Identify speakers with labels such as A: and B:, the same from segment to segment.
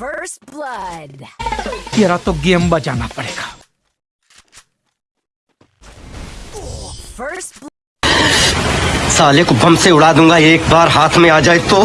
A: First blood.
B: तेरा तो game बजाना पड़ेगा।
A: First
C: साले को बम से उड़ा दूँगा एक बार हाथ में आ जाए तो।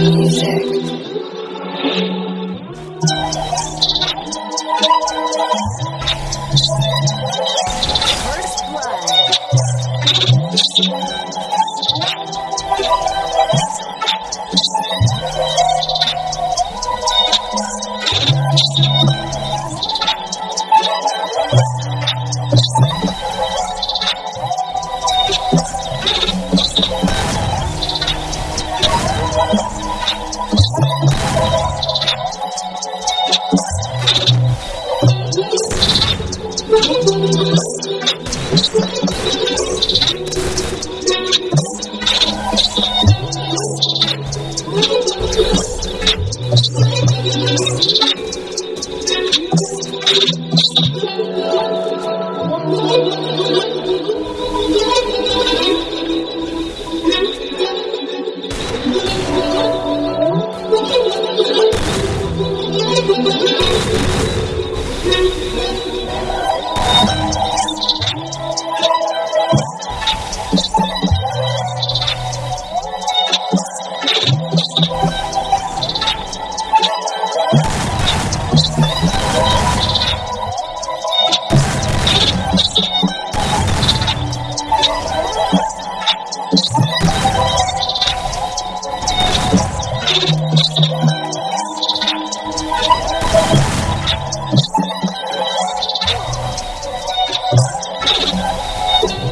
D: Music.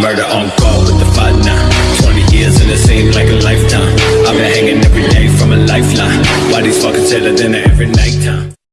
D: Murder on call with the fight now. 20 years and it seemed like a lifetime. I've been hanging every day from a lifeline. Why these fuckers tell it dinner every nighttime?